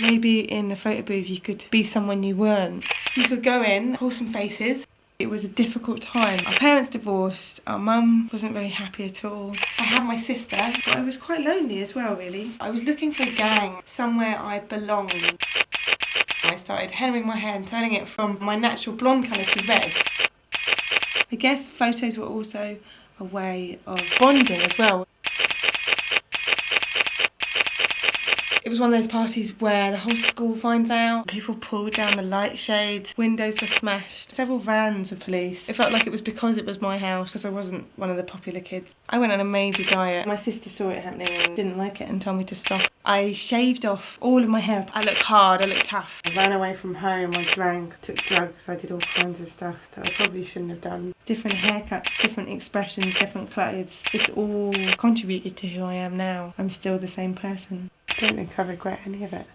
Maybe in the photo booth you could be someone you weren't. You could go in, pull some faces. It was a difficult time. Our parents divorced, our mum wasn't very happy at all. I had my sister, but I was quite lonely as well really. I was looking for a gang, somewhere I belonged. I started hennaing my hair and turning it from my natural blonde colour to red. I guess photos were also a way of bonding as well. It was one of those parties where the whole school finds out, people pulled down the light shades, windows were smashed, several vans of police. It felt like it was because it was my house, because I wasn't one of the popular kids. I went on a major diet. My sister saw it happening and didn't like it and told me to stop. I shaved off all of my hair. I looked hard, I looked tough. I ran away from home, I drank, took drugs, I did all kinds of stuff that I probably shouldn't have done. Different haircuts, different expressions, different clothes. It's all contributed to who I am now. I'm still the same person don't think I regret any of it.